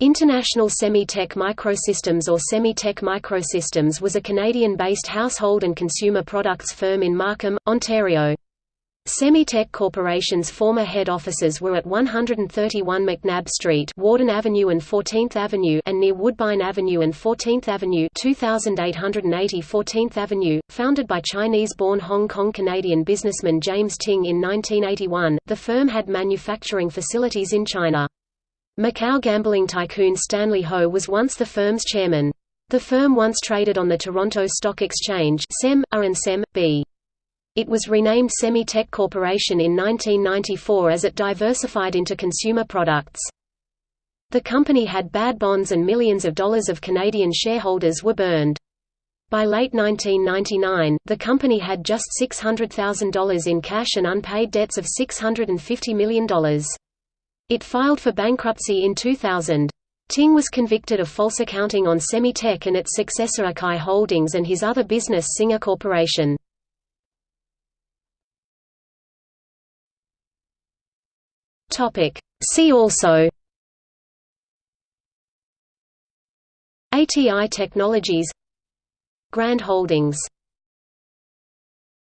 International Semi-Tech Microsystems or Semi-Tech Microsystems was a Canadian-based household and consumer products firm in Markham, Ontario. Semi-Tech Corporation's former head offices were at 131 McNabb Street Warden Avenue and 14th Avenue and near Woodbine Avenue and 14th Avenue 2880 14th Avenue, founded by Chinese-born Hong Kong-Canadian businessman James Ting in 1981, the firm had manufacturing facilities in China. Macau gambling tycoon Stanley Ho was once the firm's chairman. The firm once traded on the Toronto Stock Exchange SEM, A and SEM, B. It was renamed Semi-Tech Corporation in 1994 as it diversified into consumer products. The company had bad bonds and millions of dollars of Canadian shareholders were burned. By late 1999, the company had just $600,000 in cash and unpaid debts of $650 million. It filed for bankruptcy in 2000. Ting was convicted of false accounting on Semi-Tech and its successor Akai Holdings and his other business Singer Corporation. See also ATI Technologies Grande Holdings